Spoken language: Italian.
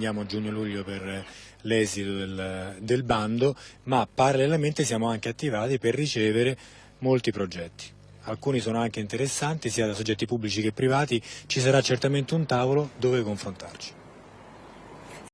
Andiamo a giugno-luglio per l'esito del, del bando, ma parallelamente siamo anche attivati per ricevere molti progetti. Alcuni sono anche interessanti sia da soggetti pubblici che privati, ci sarà certamente un tavolo dove confrontarci.